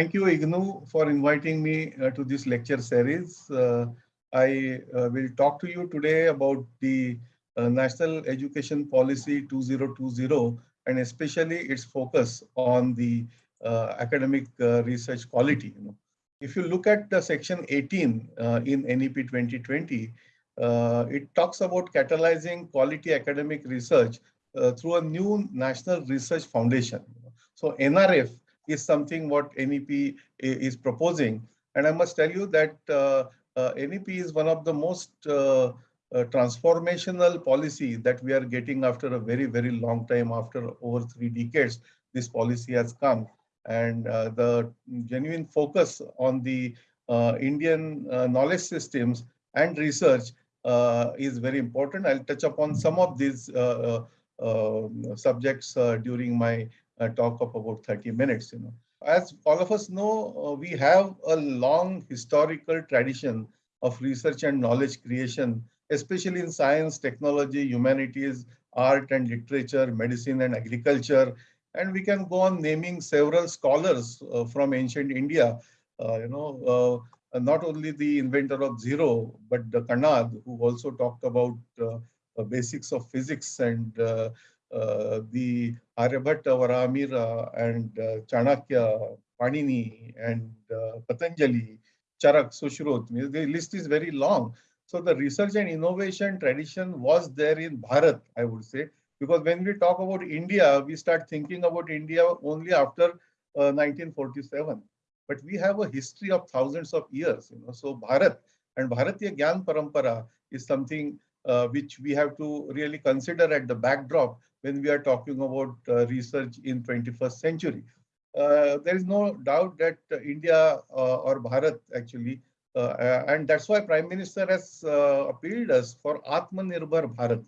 Thank you, IGNOU, for inviting me uh, to this lecture series. Uh, I uh, will talk to you today about the uh, National Education Policy 2020 and especially its focus on the uh, academic uh, research quality. You know. If you look at the section 18 in NEP 2020, it talks about catalyzing quality academic research through a new National Research Foundation. So NRF is something what NEP is proposing. And I must tell you that uh, uh, NEP is one of the most uh, uh, transformational policy that we are getting after a very, very long time, after over three decades, this policy has come. And uh, the genuine focus on the uh, Indian knowledge systems and research is very important. I'll touch upon some of these subjects during my talk of about 30 minutes. You know, As all of us know, uh, we have a long historical tradition of research and knowledge creation, especially in science, technology, humanities, art and literature, medicine and agriculture. And we can go on naming several scholars uh, from ancient India, uh, you know, uh, not only the inventor of zero, but the Kanad, who also talked about uh, basics of physics and uh, uh, the Aryabhatta, Varahamihira, and uh, Chanakya, Panini, and uh, Patanjali, Charak, Sushrut. The list is very long. So the research and innovation tradition was there in Bharat, I would say, because when we talk about India, we start thinking about India only after uh, 1947. But we have a history of thousands of years, you know. So Bharat and Bharatiya Gyan Parampara is something uh, which we have to really consider at the backdrop when we are talking about uh, research in 21st century. Uh, there is no doubt that uh, India or Bharat actually, and that's why Prime Minister has appealed us for Atmanirbhar Bharat.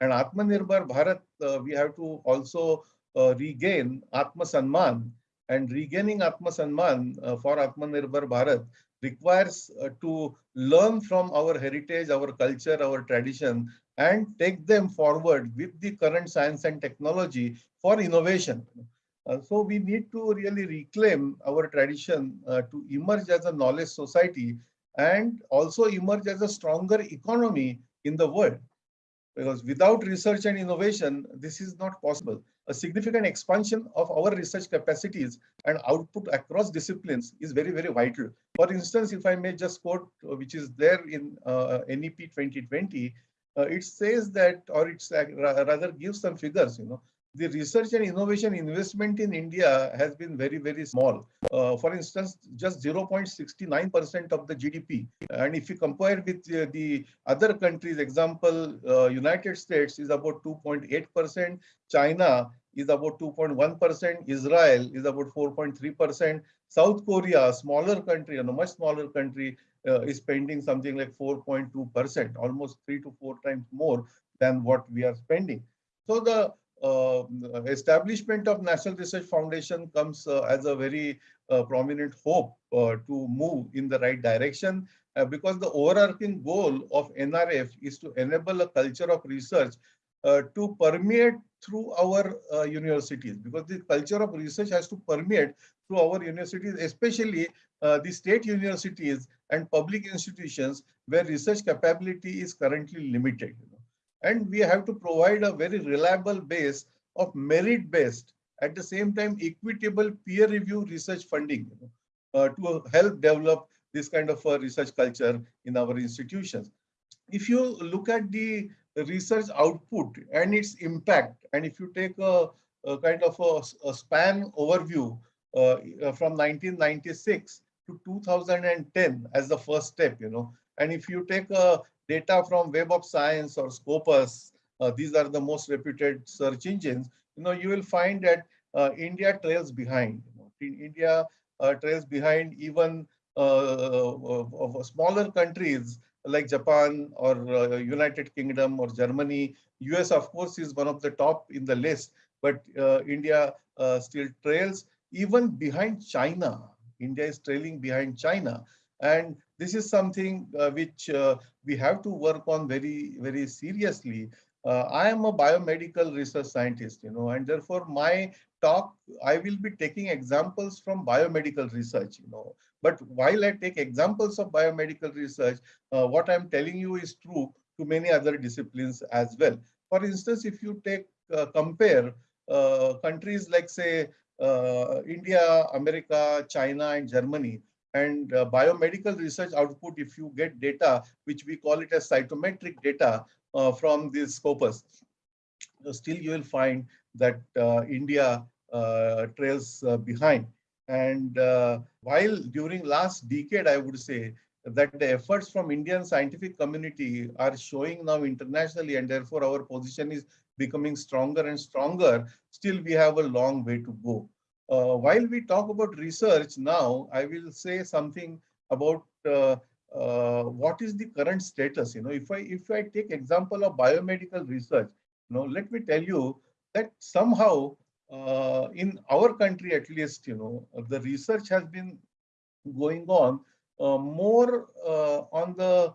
And Atmanirbhar Bharat, we have to also regain Atma Sanman and regaining Atma Sanman uh, for Atmanirbhar Bharat requires uh, to learn from our heritage, our culture, our tradition, and take them forward with the current science and technology for innovation. Uh, so we need to really reclaim our tradition uh, to emerge as a knowledge society and also emerge as a stronger economy in the world. Because without research and innovation, this is not possible a significant expansion of our research capacities and output across disciplines is very, very vital. For instance, if I may just quote, uh, which is there in uh, NEP 2020, uh, it says that, or it's uh, rather gives some figures, you know, the research and innovation investment in India has been very, very small. Uh, for instance, just 0.69% of the GDP. And if you compare with uh, the other countries, example, uh, United States is about 2.8%, China is about 2.1%, Israel is about 4.3%, South Korea, a smaller country, and a much smaller country, uh, is spending something like 4.2%, almost three to four times more than what we are spending. So the uh, establishment of National Research Foundation comes uh, as a very uh, prominent hope uh, to move in the right direction uh, because the overarching goal of NRF is to enable a culture of research uh, to permeate through our universities because the culture of research has to permeate through our universities, especially the state universities and public institutions where research capability is currently limited. You know. And we have to provide a very reliable base of merit-based, at the same time, equitable peer review research funding you know, uh, to help develop this kind of a research culture in our institutions. If you look at the research output and its impact, and if you take a, a kind of a, a span overview uh, from 1996 to 2010 as the first step, you know, and if you take a data from Web of Science or Scopus, uh, these are the most reputed search engines, you know, you will find that uh, India trails behind. You know, India uh, trails behind even uh, of, smaller countries like Japan or uh, United Kingdom or Germany. US, of course, is one of the top in the list, but uh, India still trails even behind China. India is trailing behind China. And this is something uh, which uh, we have to work on very, very seriously. Uh, I am a biomedical research scientist, you know, and therefore my talk, I will be taking examples from biomedical research, you know. But while I take examples of biomedical research, uh, what I'm telling you is true to many other disciplines as well. For instance, if you take uh, compare uh, countries like say India, America, China, and Germany, and uh, biomedical research output, if you get data, which we call it as scientometric data uh, from this scopus, still you will find that uh, India uh, trails uh, behind. And while during last decade, I would say that the efforts from Indian scientific community are showing now internationally, and therefore our position is becoming stronger and stronger, still we have a long way to go. Uh, while we talk about research now, I will say something about uh, uh, what is the current status. You know, if I if I take example of biomedical research, you know, let me tell you that somehow uh, in our country at least, you know, the research has been going on uh, more uh, on the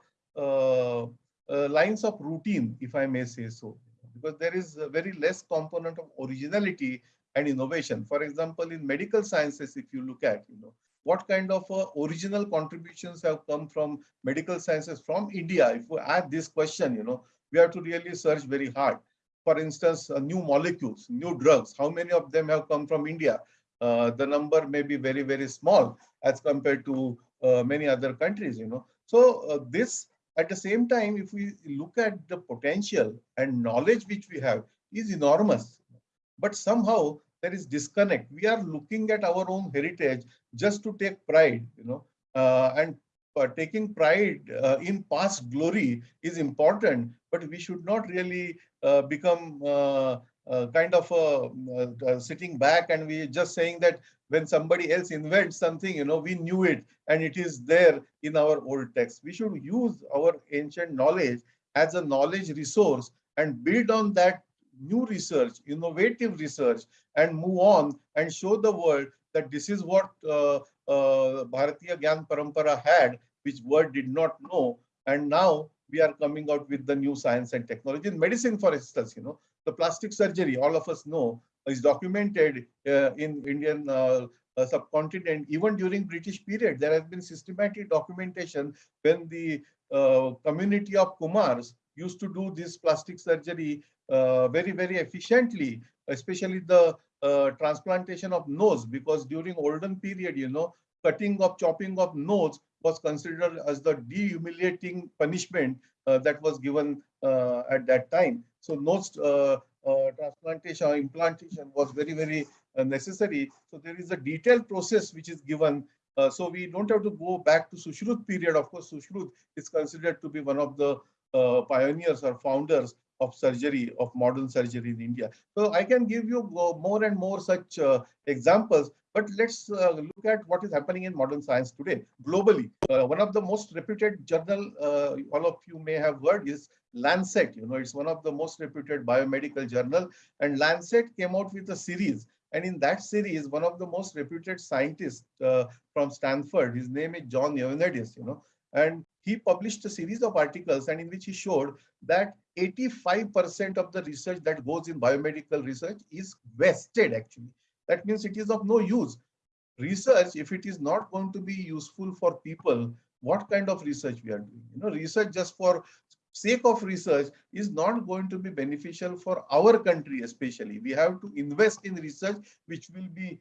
lines of routine, if I may say so, because there is very less component of originality and innovation. For example, in medical sciences, if you look at, you know, what kind of uh, original contributions have come from medical sciences from India? If we ask this question, you know, we have to really search very hard for instance, uh, new molecules, new drugs, how many of them have come from India? Uh, the number may be very, very small as compared to uh, many other countries, you know. So uh, this, at the same time, if we look at the potential and knowledge which we have is enormous, but somehow there is disconnect. We are looking at our own heritage just to take pride, you know, uh, and uh, taking pride uh, in past glory is important, but we should not really uh, become uh, uh, kind of sitting back and we just saying that when somebody else invents something, you know, we knew it and it is there in our old text. We should use our ancient knowledge as a knowledge resource and build on that new research, innovative research, and move on and show the world that this is what uh, uh, Bharatiya Gyan Parampara had, which world did not know. And now we are coming out with the new science and technology. In medicine, for instance, you know, the plastic surgery, all of us know, is documented uh, in Indian uh, uh, subcontinent. Even during British period, there has been systematic documentation when the uh, community of Kumars used to do this plastic surgery uh, very, very efficiently, especially the uh, transplantation of nose, because during olden period, you know, cutting of, chopping of nose was considered as the dehumiliating punishment uh, that was given uh, at that time. So nose uh, uh, transplantation or implantation was very, very uh, necessary. So there is a detailed process which is given. so we don't have to go back to Sushruta period. Of course, Sushruta is considered to be one of the pioneers or founders of surgery, of modern surgery in India. So I can give you more and more such uh, examples, but let's uh, look at what is happening in modern science today globally. Uh, one of the most reputed journal, uh, all of you may have heard is Lancet. You know, it's one of the most reputed biomedical journal and Lancet came out with a series and in that series, one of the most reputed scientists uh, from Stanford, his name is John Ioannidis, you know, and he published a series of articles and in which he showed that 85% of the research that goes in biomedical research is wasted actually. That means it is of no use. Research, if it is not going to be useful for people, what kind of research we are doing? You know, research just for sake of research is not going to be beneficial for our country especially. We have to invest in research which will be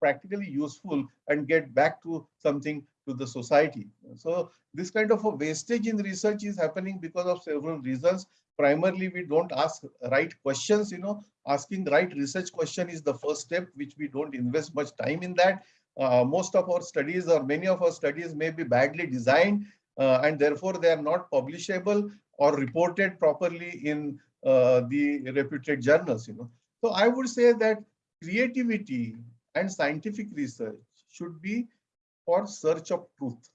practically useful and get back to something to the society. So this kind of a wastage in research is happening because of several reasons. Primarily, we don't ask right questions, you know, asking right research question is the first step, which we don't invest much time in that. Uh, most of our studies or many of our studies may be badly designed uh, and therefore they are not publishable or reported properly in uh, the reputed journals, you know. So I would say that creativity and scientific research should be for search of truth,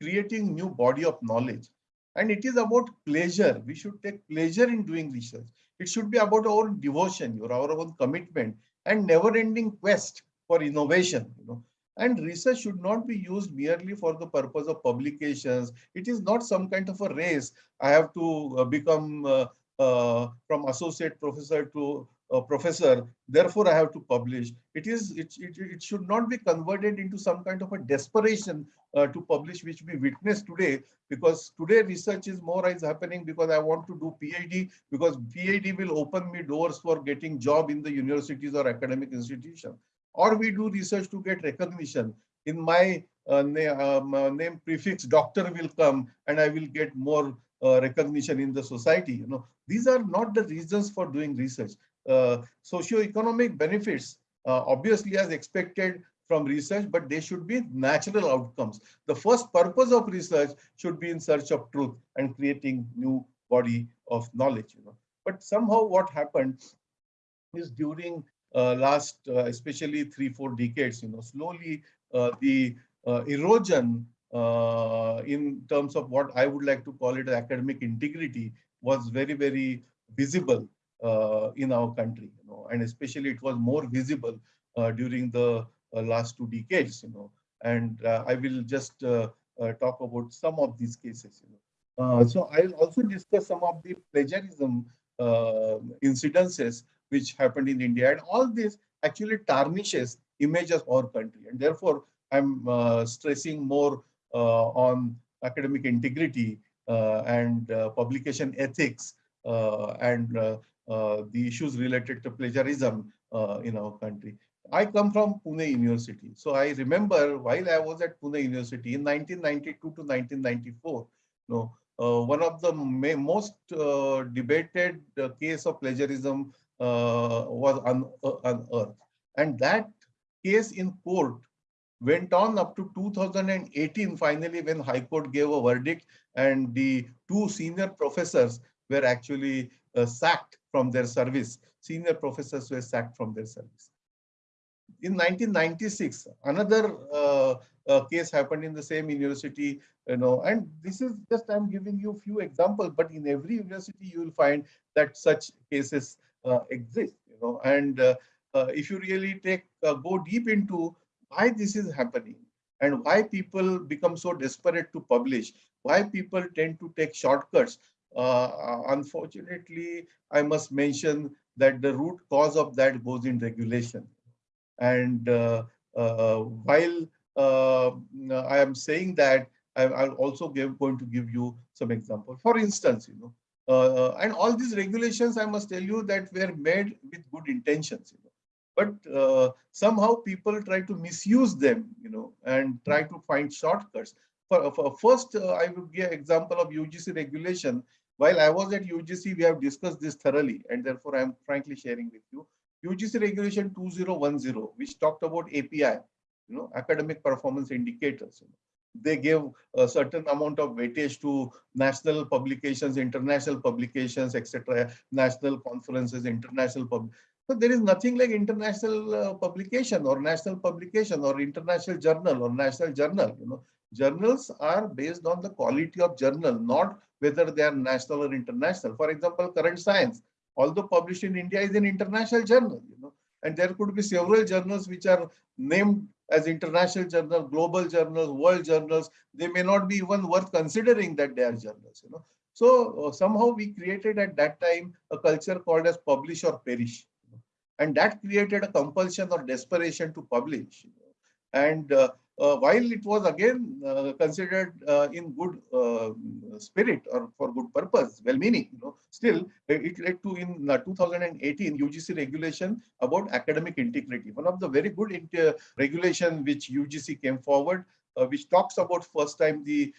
creating new body of knowledge. And it is about pleasure. We should take pleasure in doing research. It should be about our devotion, or our own commitment, and never-ending quest for innovation. You know, and research should not be used merely for the purpose of publications. It is not some kind of a race. I have to uh, become uh, uh, from associate professor to uh, professor, therefore I have to publish. It is it, it, it should not be converted into some kind of a desperation uh, to publish, which we witness today, because today research is more is happening because I want to do PhD, because PhD will open me doors for getting job in the universities or academic institution. Or we do research to get recognition. In my uh, um, uh, name prefix, doctor will come and I will get more uh, recognition in the society. You know, these are not the reasons for doing research. Uh, socio-economic benefits, uh, obviously as expected from research, but they should be natural outcomes. The first purpose of research should be in search of truth and creating new body of knowledge. You know, but somehow what happened is during uh, last, uh, especially three, four decades, you know, slowly uh, the uh, erosion uh, in terms of what I would like to call it academic integrity was very, very visible in our country, you know, and especially it was more visible uh, during the uh, last two decades, you know, and uh, I will just uh, talk about some of these cases, you know. so I'll also discuss some of the plagiarism incidences which happened in India, and all this actually tarnishes image of our country, and therefore I'm stressing more uh, on academic integrity uh, and uh, publication ethics and the issues related to plagiarism in our country. I come from Pune University. So I remember while I was at Pune University in 1992 to 1994, you know, uh, one of the most uh, debated uh, case of plagiarism was unearthed. And that case in court went on up to 2018 finally when high court gave a verdict and the two senior professors were actually uh, sacked from their service senior professors were sacked from their service in 1996 another uh, uh, case happened in the same university you know and this is just i'm giving you a few examples but in every university you will find that such cases uh, exist you know and uh, uh, if you really take go deep into why this is happening and why people become so desperate to publish, why people tend to take shortcuts. Uh, unfortunately, I must mention that the root cause of that goes in regulation. And uh, uh, while uh, I am saying that, I, am also give, going to give you some example. For instance, you know, uh, and all these regulations, I must tell you that were made with good intentions. You know but uh, somehow people try to misuse them, you know, and try to find shortcuts. For, for first, uh, I will give example of UGC regulation. While I was at UGC, we have discussed this thoroughly, and therefore I am frankly sharing with you. UGC regulation 2010, which talked about API, you know, academic performance indicators. You know they gave a certain amount of weightage to national publications, international publications, etc., national conferences, international pub. So there is nothing like international uh, publication or national publication or international journal or national journal. You know, journals are based on the quality of journal, not whether they are national or international. For example, current science, although published in India, is an international journal. You know, and there could be several journals which are named as international journals, global journals, world journals. They may not be even worth considering that they are journals. You know, so uh, somehow we created at that time a culture called as publish or perish and that created a compulsion or desperation to publish. And uh, uh, while it was again uh, considered uh, in good uh, spirit or for good purpose, well-meaning, you know, still it led to in uh, 2018 UGC regulation about academic integrity. One of the very good regulation which UGC came forward, which talks about first time the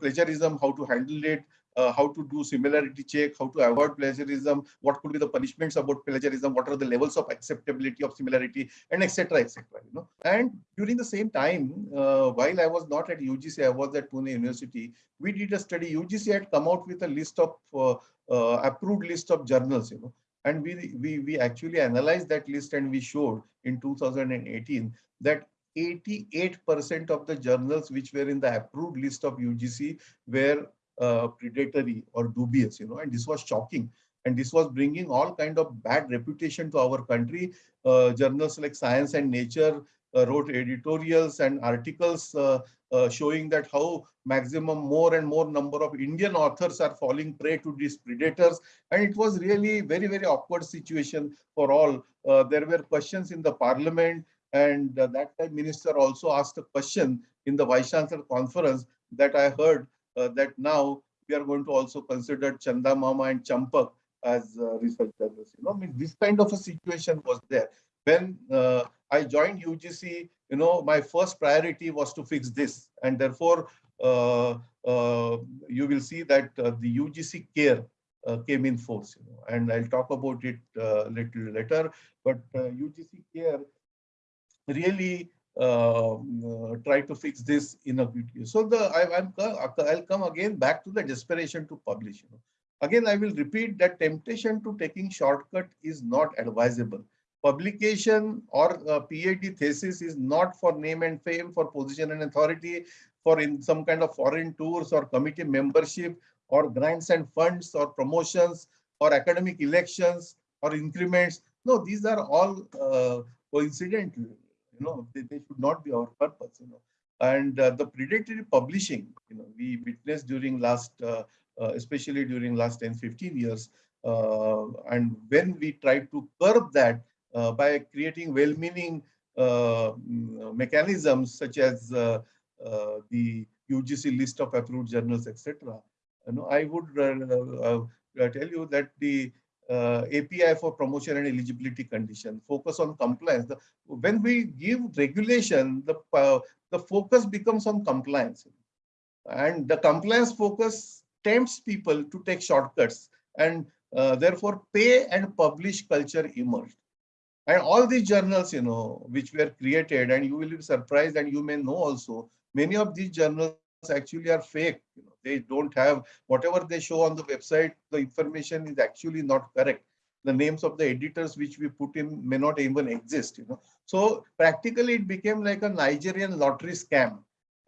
plagiarism, how to handle it, uh, how to do similarity check, how to avoid plagiarism, what could be the punishments about plagiarism, what are the levels of acceptability of similarity, and etc. etc. You know, and during the same time, uh, while I was not at UGC, I was at Pune University. We did a study. UGC had come out with a list of uh, uh, approved list of journals. You know, and we we we actually analyzed that list and we showed in 2018 that 88% of the journals which were in the approved list of UGC were uh, predatory or dubious, you know, and this was shocking. And this was bringing all kind of bad reputation to our country. Uh, journals like Science and Nature uh, wrote editorials and articles uh, uh, showing that how maximum more and more number of Indian authors are falling prey to these predators. And it was really very, very awkward situation for all. There were questions in the parliament and that time minister also asked a question in the vice chancellor conference that I heard that now we are going to also consider Chanda Mama and Champak as research journalists. You know, I mean, this kind of a situation was there. When I joined UGC, you know, my first priority was to fix this. And therefore, uh, uh, you will see that uh, the UGC care uh, came in force, you know, and I'll talk about it a uh, little later. But UGC care really Um, uh, try to fix this in a video. So the I, am uh, I'll come again back to the desperation to publish. You know. Again, I will repeat that temptation to taking shortcut is not advisable publication or uh, PhD thesis is not for name and fame, for position and authority, for in some kind of foreign tours or committee membership or grants and funds or promotions or academic elections or increments. No, these are all uh, coincidental. Know, they, they, should not be our purpose. You know, and uh, the predatory publishing. You know, we witnessed during last, uh, uh especially during last 10, 15 years. Uh, and when we tried to curb that, uh, by creating well-meaning uh, mm, mechanisms such as the UGC list of approved journals, etc. You know, I would tell you that the uh, API for promotion and eligibility condition, focus on compliance. The, when we give regulation, the, uh, the focus becomes on compliance. And the compliance focus tempts people to take shortcuts and uh, therefore pay and publish culture emerged. And all these journals, you know, which were created, and you will be surprised, and you may know also, many of these journals actually are fake. You know, they don't have whatever they show on the website. The information is actually not correct. The names of the editors which we put in may not even exist. You know, so practically it became like a Nigerian lottery scam.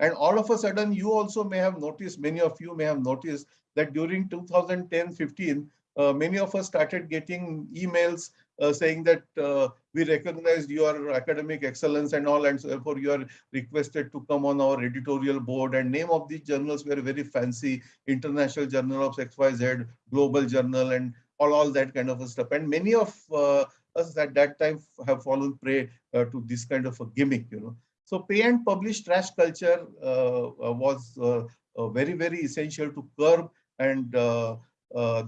And all of a sudden, you also may have noticed, many of you may have noticed that during 2010-15, uh, many of us started getting emails uh, saying that uh, we recognized your academic excellence and all, and so therefore you are requested to come on our editorial board. And name of these journals were very fancy, International Journal of XYZ, Global Journal, and all, all that kind of stuff. And many of uh, us at that time have fallen prey uh, to this kind of a gimmick, you know. So pay and publish trash culture uh, uh, was very, very essential to curb. And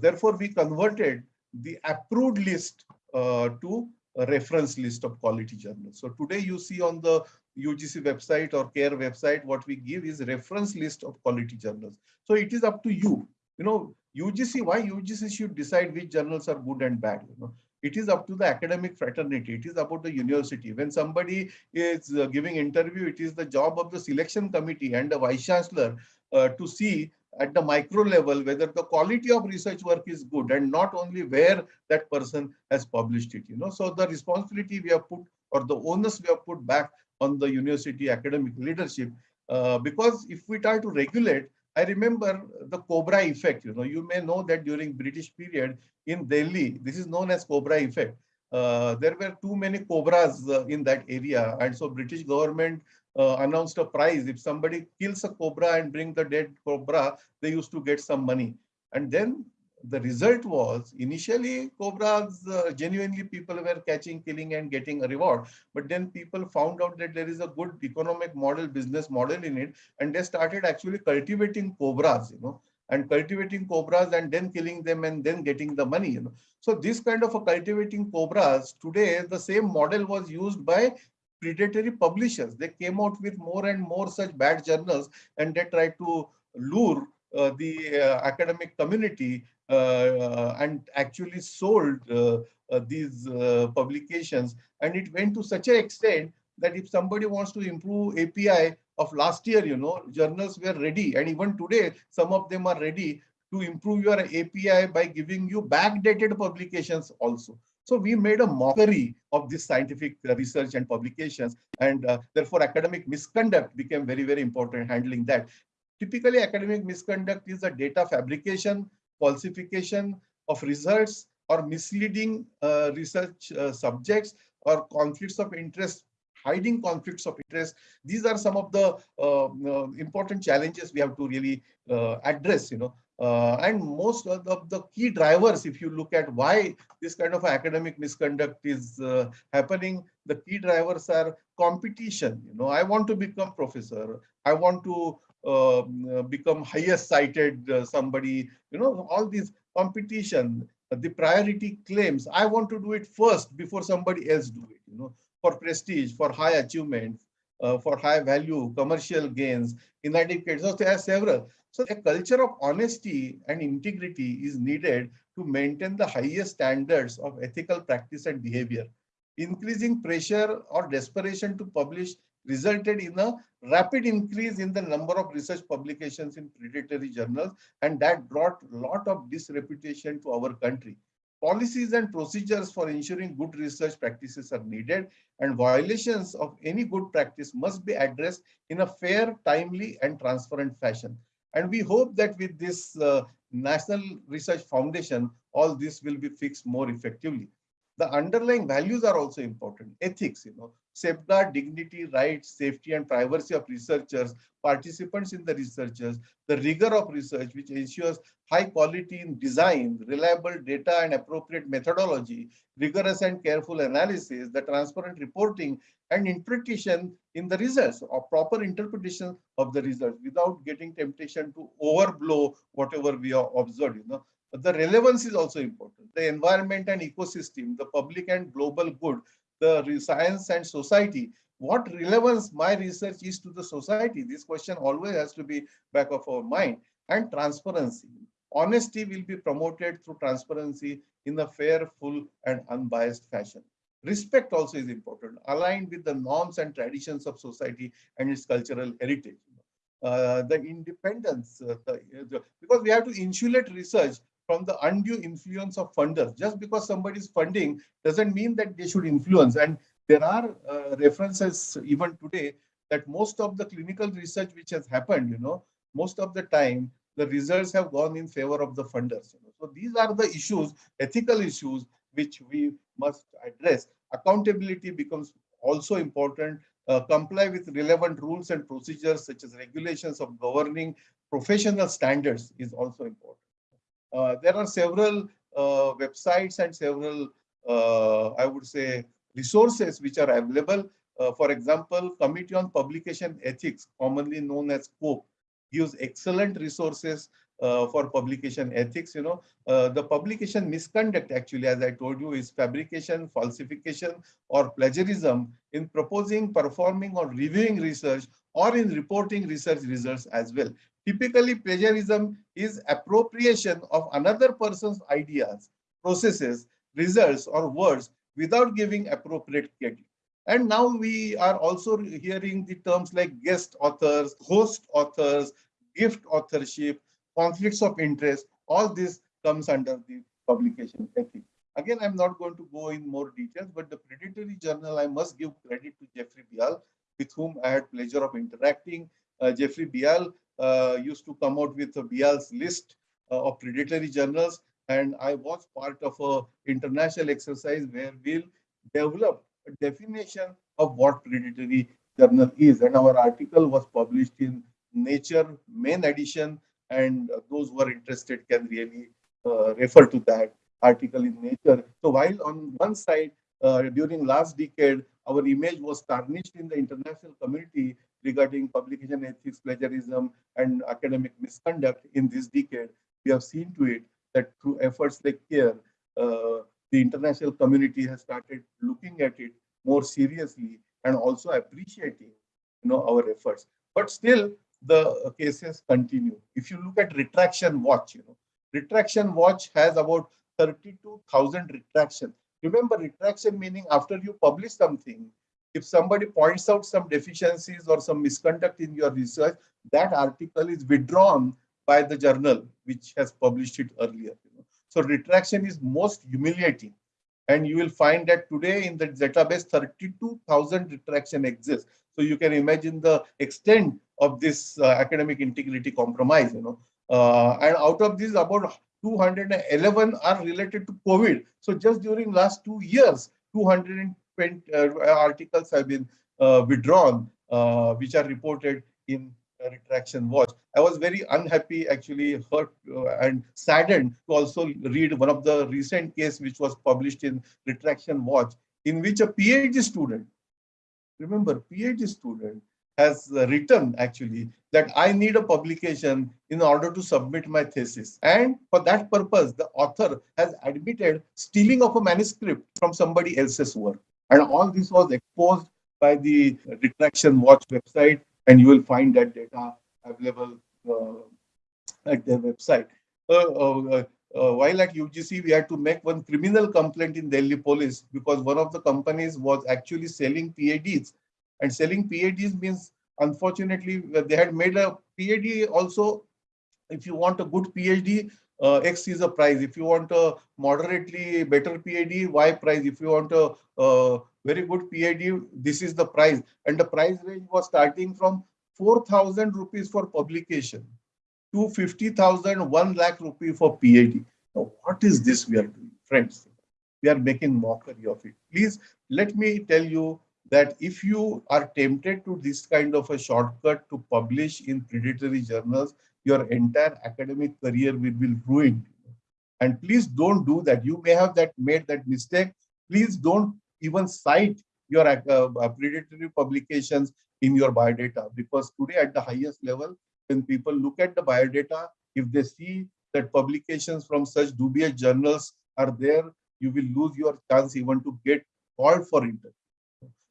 therefore we converted the approved list uh, to a reference list of quality journals. So today you see on the UGC website or CARE website, what we give is reference list of quality journals. So it is up to you. You know, UGC, why UGC should decide which journals are good and bad, you know. It is up to the academic fraternity. It is about the university. When somebody is uh, giving interview, it is the job of the selection committee and the vice chancellor uh, to see at the micro level whether the quality of research work is good and not only where that person has published it you know so the responsibility we have put or the onus we have put back on the university academic leadership uh, because if we try to regulate i remember the cobra effect you know you may know that during british period in delhi this is known as cobra effect uh, there were too many cobras uh, in that area and so british government uh, announced a prize. If somebody kills a cobra and bring the dead cobra, they used to get some money. And then the result was initially cobras uh, genuinely people were catching killing and getting a reward but then people found out that there is a good economic model business model in it and they started actually cultivating cobras you know and cultivating cobras and then killing them and then getting the money you know so this kind of a cultivating cobras today the same model was used by predatory publishers. They came out with more and more such bad journals and they tried to lure uh, the uh, academic community and actually sold uh, uh, these publications. And it went to such an extent that if somebody wants to improve API of last year, you know, journals were ready. And even today, some of them are ready to improve your API by giving you backdated publications also. So we made a mockery of this scientific research and publications, and uh, therefore academic misconduct became very, very important handling that. Typically, academic misconduct is a data fabrication, falsification of results, or misleading uh, research uh, subjects, or conflicts of interest hiding conflicts of interest. These are some of the uh, uh, important challenges we have to really uh, address, you know. Uh, and most of the, the, key drivers, if you look at why this kind of academic misconduct is uh, happening, the key drivers are competition. You know, I want to become professor. I want to Um, uh, become highest cited uh, somebody. You know, all these competition, the priority claims. I want to do it first before somebody else do it. You know, for prestige, for high achievement, uh, for high value, commercial gains, inadequate. So there are several. So a culture of honesty and integrity is needed to maintain the highest standards of ethical practice and behavior. Increasing pressure or desperation to publish resulted in a rapid increase in the number of research publications in predatory journals, and that brought a lot of disreputation to our country. Policies and procedures for ensuring good research practices are needed and violations of any good practice must be addressed in a fair, timely and transparent fashion. And we hope that with this uh, National Research Foundation, all this will be fixed more effectively. The underlying values are also important. Ethics, you know, safeguard dignity, rights, safety, and privacy of researchers, participants in the researchers, the rigor of research, which ensures high quality in design, reliable data and appropriate methodology, rigorous and careful analysis, the transparent reporting, and interpretation in the results or proper interpretation of the results without getting temptation to overblow whatever we have observed. You know, but the relevance is also important. The environment and ecosystem, the public and global good, the science and society. What relevance my research is to the society? This question always has to be back of our mind. And transparency. Honesty will be promoted through transparency in a fair, full, and unbiased fashion. Respect also is important, aligned with the norms and traditions of society and its cultural heritage. Uh, the independence, uh, the, the, because we have to insulate research from the undue influence of funders. Just because somebody is funding doesn't mean that they should influence. And there are uh, references even today that most of the clinical research which has happened, you know, most of the time the results have gone in favor of the funders. You know? So these are the issues, ethical issues, which we must address. Accountability becomes also important. Uh, comply with relevant rules and procedures such as regulations of governing professional standards is also important. Uh, there are several uh, websites and several, uh, I would say, resources which are available. for example, Committee on Publication Ethics, commonly known as COPE, gives excellent resources uh, for publication ethics. You know, uh, the publication misconduct actually, as I told you, is fabrication, falsification, or plagiarism in proposing, performing, or reviewing research, or in reporting research results as well. Typically, plagiarism is appropriation of another person's ideas, processes, results, or words without giving appropriate credit. And now we are also hearing the terms like guest authors, host authors, gift authorship, conflicts of interest. All this comes under the publication ethics. Again, I'm not going to go in more details, but the predatory journal, I must give credit to Jeffrey Beall, with whom I had pleasure of interacting. Uh, Jeffrey Beall uh, used to come out with Beall's list uh, of predatory journals. And I was part of a international exercise where we'll develop a definition of what predatory journal is. And our article was published in Nature main edition. And those who are interested can really uh, refer to that article in Nature. So while on one side, uh, during last decade, our image was tarnished in the international community regarding publication ethics, plagiarism, and academic misconduct in this decade, we have seen to it that through efforts like CARE, uh, the international community has started looking at it more seriously and also appreciating you know, our efforts. But still, the cases continue. If you look at retraction watch, you know, retraction watch has about 32,000 retraction. Remember retraction meaning after you publish something, if somebody points out some deficiencies or some misconduct in your research, that article is withdrawn by the journal which has published it earlier. So retraction is most humiliating. And you will find that today in the database, 32,000 retraction exists. So you can imagine the extent of this uh, academic integrity compromise, you know. Uh, and out of these, about 211 are related to COVID. So just during last two years, 220 uh, articles have been uh, withdrawn, uh, which are reported in retraction watch. I was very unhappy, actually hurt and saddened to also read one of the recent case which was published in retraction watch, in which a PhD student, remember PhD student, has written actually that I need a publication in order to submit my thesis. And for that purpose, the author has admitted stealing of a manuscript from somebody else's work. And all this was exposed by the Retraction Watch website, and you will find that data available uh, at their website. Uh, uh, uh while at UGC, we had to make one criminal complaint in Delhi police because one of the companies was actually selling PADs and selling PADs means, unfortunately, they had made a PAD also. If you want a good PhD, uh, X is a price. If you want a moderately better PhD, Y price. If you want a uh, very good PhD, this is the price. And the price range was starting from 4,000 rupees for publication to 50,000, 1 lakh rupee for PhD. Now, what is this we are doing, friends? We are making mockery of it. Please let me tell you that if you are tempted to this kind of a shortcut to publish in predatory journals, your entire academic career will be ruined. And please don't do that. You may have that made that mistake. Please don't even cite your uh, uh, predatory publications in your biodata because today at the highest level, when people look at the biodata, if they see that publications from such dubious journals are there, you will lose your chance even to get called for interview.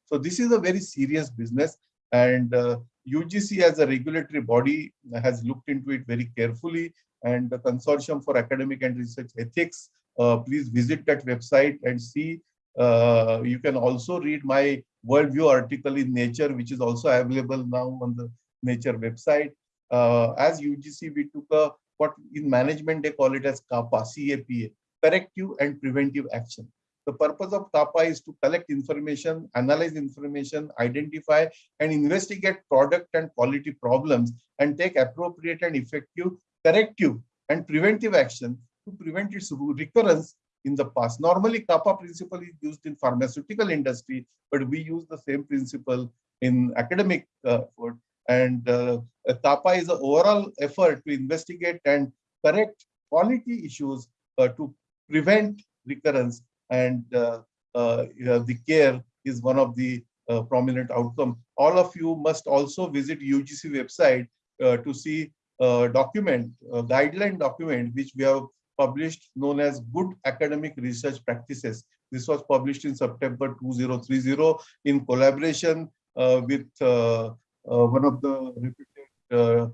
So this is a very serious business and uh, UGC as a regulatory body has looked into it very carefully and the Consortium for Academic and Research Ethics, uh, please visit that website and see. Uh, you can also read my worldview article in Nature, which is also available now on the Nature website. Uh, as UGC, we took a what in management they call it as CAPA, CAPA, corrective and preventive action. The purpose of CAPA is to collect information, analyze information, identify and investigate product and quality problems and take appropriate and effective corrective and preventive action to prevent its recurrence in the past. Normally, CAPA principle is used in pharmaceutical industry, but we use the same principle in academic uh, effort. And uh, CAPA is an overall effort to investigate and correct quality issues uh, to prevent recurrence and uh, uh, the care is one of the uh, prominent outcome. All of you must also visit UGC website to see a document, a guideline document, which we have published known as Good Academic Research Practices. This was published in September 2030 in collaboration uh, with uh, uh, one of the reputed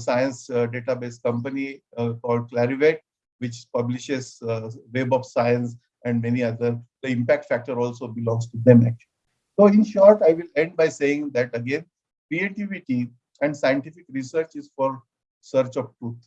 science database company called Clarivate, which publishes Web of Science and many other, the impact factor also belongs to them actually. So in short, I will end by saying that again, creativity and scientific research is for search of truth,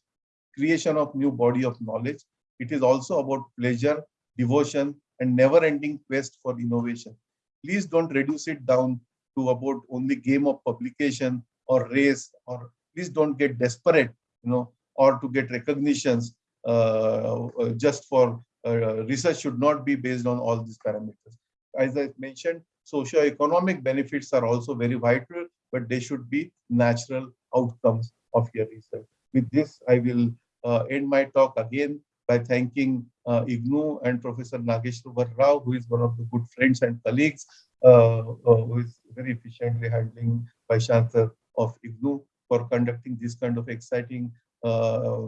creation of new body of knowledge. It is also about pleasure, devotion, and never-ending quest for innovation. Please don't reduce it down to about only game of publication or race, or please don't get desperate, you know, or to get recognitions uh, just for research should not be based on all these parameters. As I mentioned, socio-economic benefits are also very vital, but they should be natural outcomes of your research. With this, I will uh, end my talk again by thanking uh, IGNOU and Professor Nageshwar Rao, who is one of the good friends and colleagues, uh, uh who is very efficiently handling Chancellor of IGNOU for conducting this kind of exciting uh,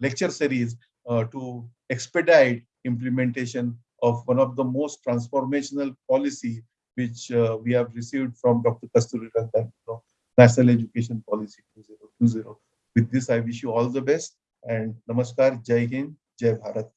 lecture series uh, to expedite implementation of one of the most transformational policy which uh, we have received from Dr. Kasturi Rangan, National Education Policy 2020. With this, I wish you all the best and Namaskar, Jai Hind, Jai Bharat.